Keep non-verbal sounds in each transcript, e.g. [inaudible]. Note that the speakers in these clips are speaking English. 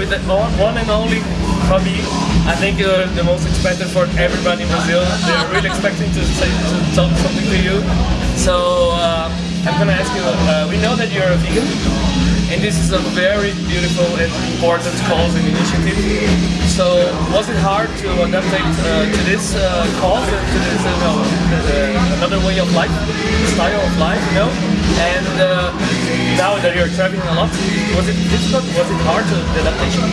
with the one and only Fabi. I think you're the most expected for everybody in Brazil. They're really expecting to say to talk something to you. So uh, I'm gonna ask you. Uh, we know that you're a vegan, and this is a very beautiful and important cause and initiative. So was it hard to adapt uh, to this uh, cause and to this, you know, another way of life, style of life, you know? And uh, now that you're traveling a lot, was it difficult? Was it hard to adaptation?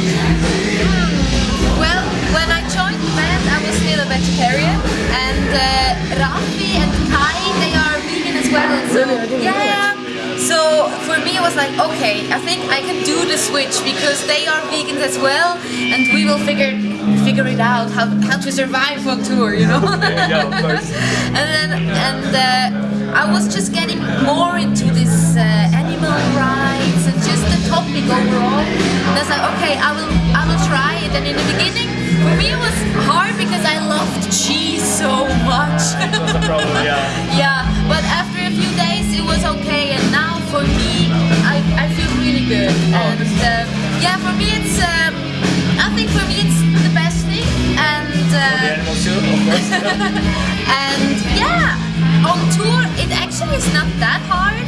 Well, when I joined the band, I was still a vegetarian, and uh, Rafi was like, okay, I think I can do the switch because they are vegans as well, and we will figure figure it out how, how to survive on tour, you know. yeah, of course. [laughs] and then and uh, I was just getting more into this uh, animal rights and just the topic overall. And I was like, okay, I will I will try it. And in the beginning, for me it was hard because I loved cheese so much. That's a problem, yeah. [laughs] yeah, but after a few days it was okay, animals too, of course. and yeah, on tour it actually is not that hard.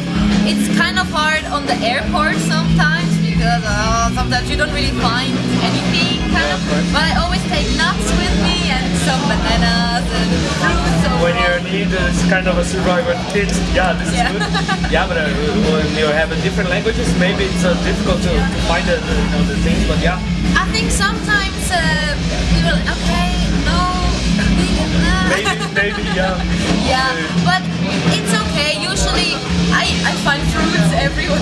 It's kind of hard on the airport sometimes because uh, sometimes you don't really find anything kind of. But I always take nuts with me and some bananas and fruits. when you need this kind of a survival kit, yeah, this is good. Yeah, but uh, when you have different languages, maybe it's uh, difficult to, to find the, the, you know, the things, but yeah. I think sometimes uh, will okay, no. Maybe, maybe, yeah. yeah, but it's okay. Usually I, I find fruits everywhere.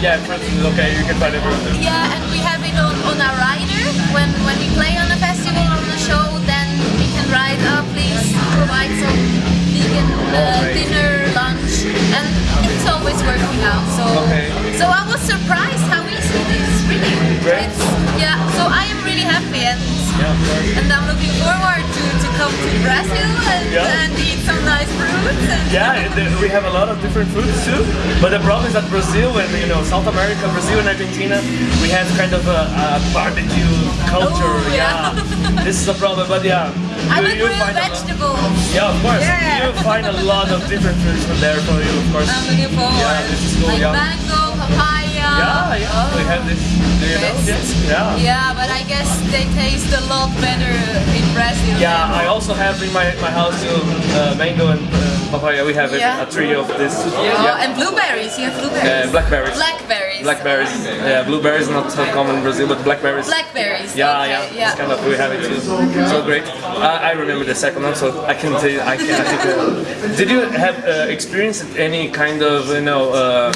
Yeah, for instance, okay, you can find it. everywhere. Yeah, and we have it on, on our rider. When when we play on a festival or on a show, then we can write, oh, please provide some Yeah, and I'm looking forward to, to come to Brazil and, Yeah. and eat some nice fruits. And Yeah, we have a lot of different foods too. But the problem is that Brazil and you know South America, Brazil and Argentina, we have kind of a, a barbecue culture. Oh, yeah. this is a problem. But yeah, [laughs] I you, like you real find a lot- vegetables. Yeah, of course. Yeah. You find a lot of different foods from there for you, of course. I'm looking forward. Yeah, this is cool. Like yeah. mango, papaya. Yeah, yeah. We have this. Do you know this? Yeah. Yeah, but I guess they taste a lot better in Brazil. Yeah, I also have in my, my house too, uh, mango and uh, papaya. We have Yeah. a tree of this. Oh, and blueberries. You have blueberries. Uh, blackberries. Blackberries. Blackberries. Yeah, blueberries not so common in Brazil, but blackberries. Blackberries. Yeah, okay, yeah, yeah. It's kind of we have it too. So great. I, I remember the second one, so I can tell you. I can. I think, uh, did you have uh, experienced any kind of you know uh,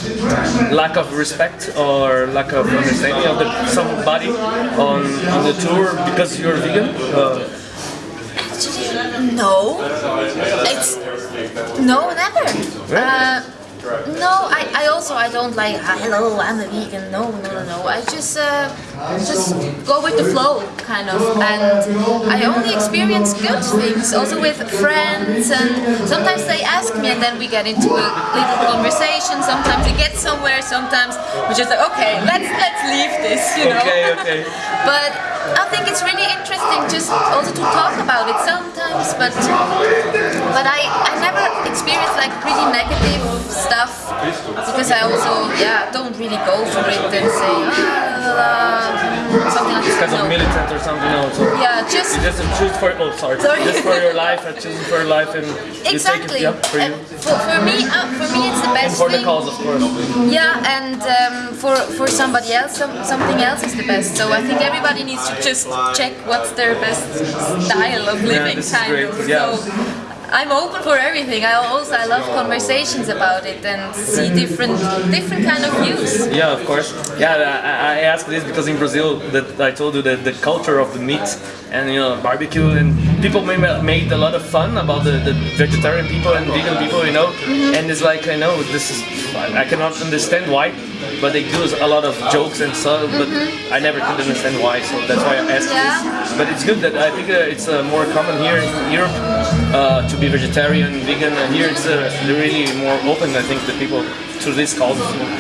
lack of respect or lack of understanding of the, somebody on on the tour because you're vegan? Uh, Actually, no. It's no, never. Uh, I, I also I don't like "Ah, hello I'm a vegan. No, no, no, no. I just uh, just go with the flow, kind of. And I only experience good things, also with friends. And sometimes they ask me, and then we get into a little conversation. Sometimes we get somewhere. Sometimes we just like, okay, let's let's leave this, you know. okay, okay. [laughs] But I think it's really interesting just also to talk about it sometimes, but but I, I never experienced like pretty negative because I also yeah don't really go for it and say ah, something like Because that. of No. militant or something, no. So Yeah, just you just choose for oh sorry, Sorry. just for your life and choosing for your life and you exactly. take it, yeah, for you. for, for me, uh, for me it's the And best for the cause, of course. Yeah, and um, for for somebody else, some, something else is the best. So I think everybody needs to just check what's their best style of living, this is kind great, of. yeah. So I'm open for everything. I also I love conversations about it and see different different kind of views. Yeah, of course. Yeah, I, I ask this because in Brazil, that I told you that the culture of the meat and you know barbecue and people made, made a lot of fun about the, the vegetarian people and vegan people, you know. Mm-hmm. And it's like I know this is I cannot understand why, but they do a lot of jokes and stuff, But I never could understand why, so that's why I asked. Yeah. this. But it's good that I think uh, it's uh, more common here in Europe uh, to be vegetarian, vegan. And here it's uh, really more open. I think the people to this cause.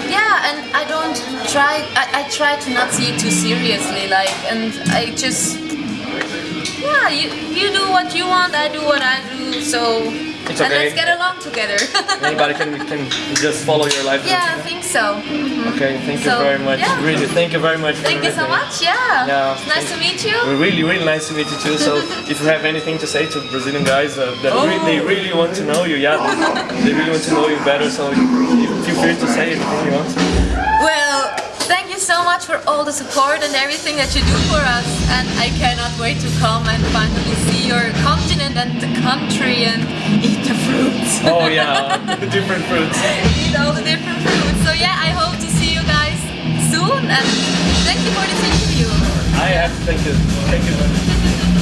Yeah, and I don't try. I, I try to not see it too seriously. Like, and I just yeah. You you do what you want. I do what I do. So It's and let's get along together. [laughs] Anybody can can just follow your life. yeah, I think so. Mhm. Okay, thank you So, very much. yeah. Really, thank you very much. Thank you so much. Yeah. Yeah, It's nice to meet you. Really, really nice to meet you too. So, [laughs] if you have anything to say to Brazilian guys uh, that Oh. re- they really want to know you, yeah, they, really want to know you better. So, you- feel free to say anything you want. Well, thank you so much for all the support and everything that you do for us. And I cannot wait to come and finally see your continent and the country and eat the fruits. Oh yeah, [laughs] the different fruits. eat all the different fruits. So yeah, I hope to see you guys soon and thank you for this interview. I have to thank you. Thank you.